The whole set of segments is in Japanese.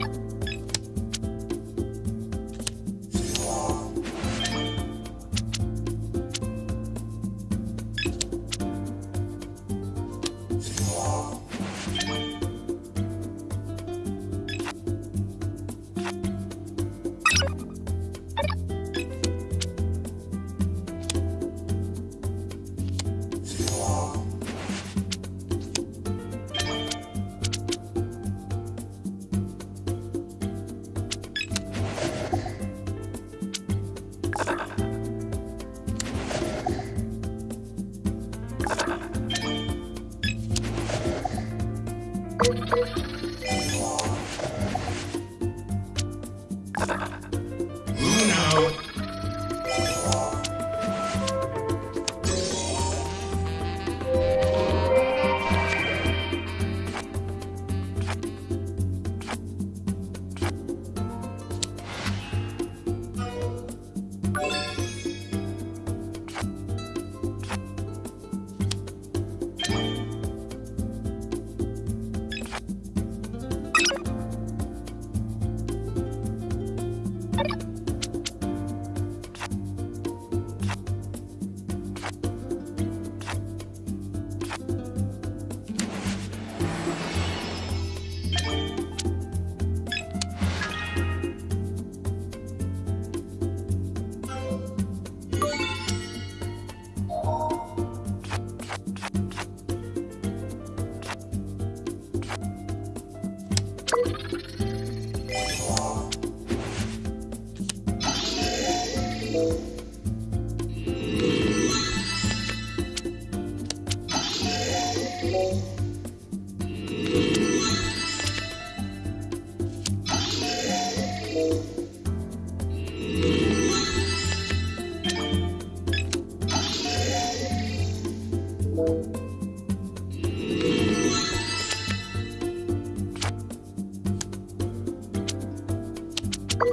you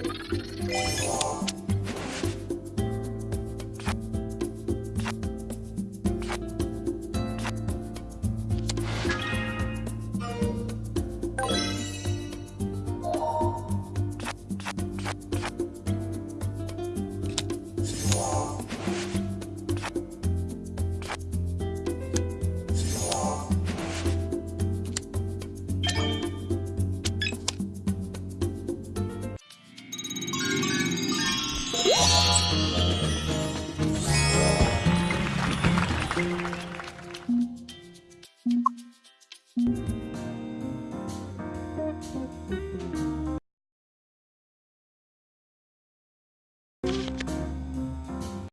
みんな。